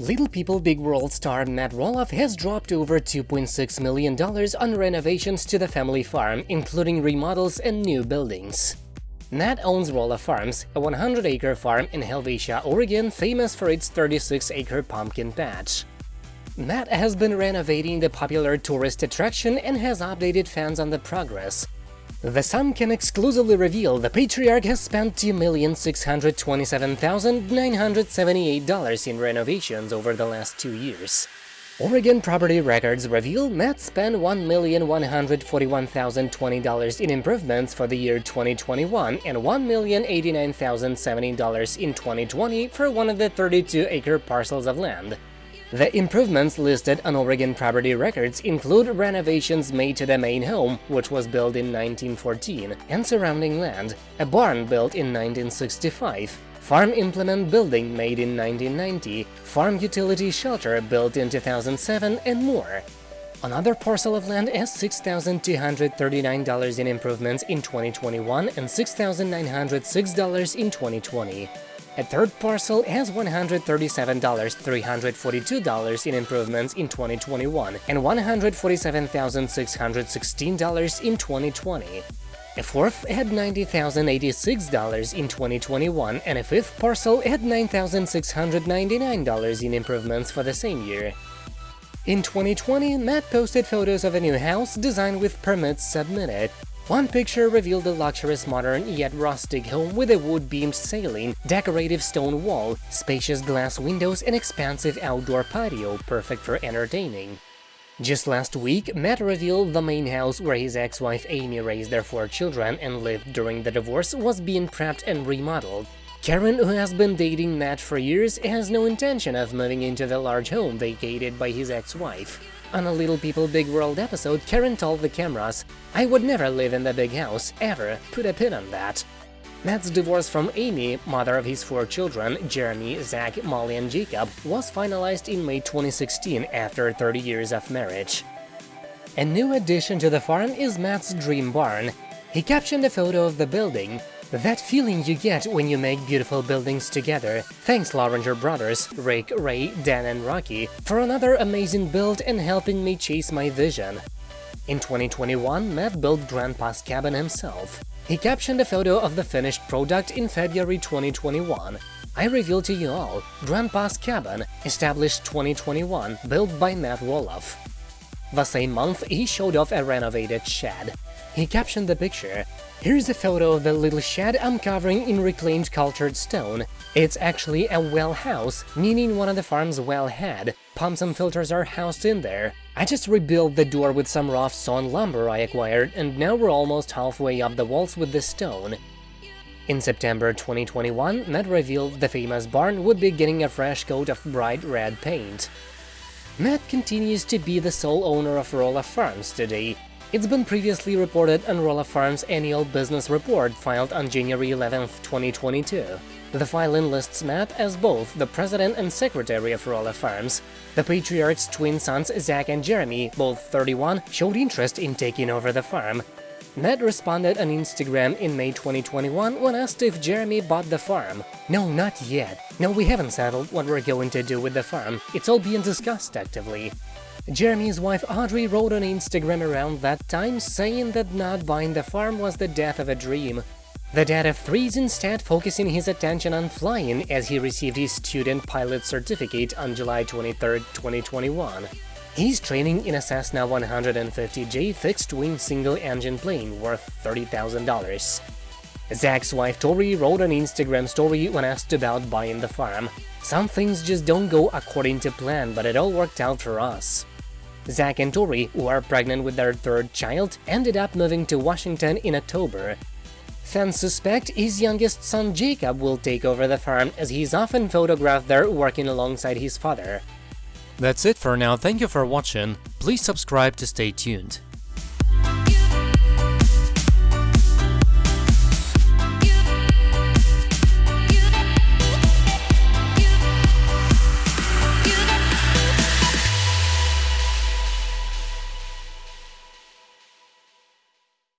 Little People Big World star Matt Roloff has dropped over $2.6 million on renovations to the family farm, including remodels and new buildings. Matt owns Roloff Farms, a 100-acre farm in Helvetia, Oregon, famous for its 36-acre pumpkin patch. Matt has been renovating the popular tourist attraction and has updated fans on the progress. The Sun can exclusively reveal the Patriarch has spent $2,627,978 in renovations over the last two years. Oregon Property Records reveal Matt spent $1,141,020 in improvements for the year 2021 and $1,089,070 in 2020 for one of the 32-acre parcels of land. The improvements listed on Oregon Property Records include renovations made to the main home, which was built in 1914, and surrounding land, a barn built in 1965, farm implement building made in 1990, farm utility shelter built in 2007, and more. Another parcel of land has $6,239 in improvements in 2021 and $6,906 in 2020. A third parcel has $137,342 in improvements in 2021 and $147,616 in 2020. A fourth had $90,086 in 2021 and a fifth parcel had $9,699 in improvements for the same year. In 2020, Matt posted photos of a new house designed with permits submitted. One picture revealed a luxurious modern yet rustic home with a wood-beamed ceiling, decorative stone wall, spacious glass windows and expansive outdoor patio perfect for entertaining. Just last week, Matt revealed the main house where his ex-wife Amy raised their four children and lived during the divorce was being prepped and remodeled. Karen, who has been dating Matt for years, has no intention of moving into the large home vacated by his ex-wife. On a Little People Big World episode, Karen told the cameras, I would never live in the big house, ever, put a pin on that. Matt's divorce from Amy, mother of his four children, Jeremy, Zach, Molly and Jacob, was finalized in May 2016 after 30 years of marriage. A new addition to the farm is Matt's dream barn. He captioned a photo of the building, that feeling you get when you make beautiful buildings together. Thanks Lorenger brothers, Rick, Ray, Dan and Rocky, for another amazing build and helping me chase my vision. In 2021, Matt built Grandpa's cabin himself. He captioned a photo of the finished product in February 2021. I reveal to you all, Grandpa's Cabin, established 2021, built by Matt Roloff. The same month, he showed off a renovated shed. He captioned the picture, Here's a photo of the little shed I'm covering in reclaimed cultured stone. It's actually a well house, meaning one of the farm's well had. Pumps and filters are housed in there. I just rebuilt the door with some rough sawn lumber I acquired, and now we're almost halfway up the walls with the stone. In September 2021, Matt revealed the famous barn would be getting a fresh coat of bright red paint. Matt continues to be the sole owner of Roloff Farms today, it's been previously reported on Roloff Farms' annual business report filed on January 11, 2022. The filing lists Matt as both the president and secretary of Roloff Farms. The patriarch's twin sons Zach and Jeremy, both 31, showed interest in taking over the farm. Matt responded on Instagram in May 2021 when asked if Jeremy bought the farm. No, not yet. No, we haven't settled what we're going to do with the farm. It's all being discussed actively. Jeremy's wife Audrey wrote on Instagram around that time saying that not buying the farm was the death of a dream. The dad of three is instead focusing his attention on flying as he received his student pilot certificate on July 23, 2021. He's training in a Cessna 150J fixed-wing single-engine plane worth $30,000. Zach's wife Tori wrote an Instagram story when asked about buying the farm. Some things just don't go according to plan, but it all worked out for us. Zach and Tori, who are pregnant with their third child, ended up moving to Washington in October. Fans suspect his youngest son Jacob will take over the farm as he's often photographed there working alongside his father. That's it for now, thank you for watching, please subscribe to stay tuned.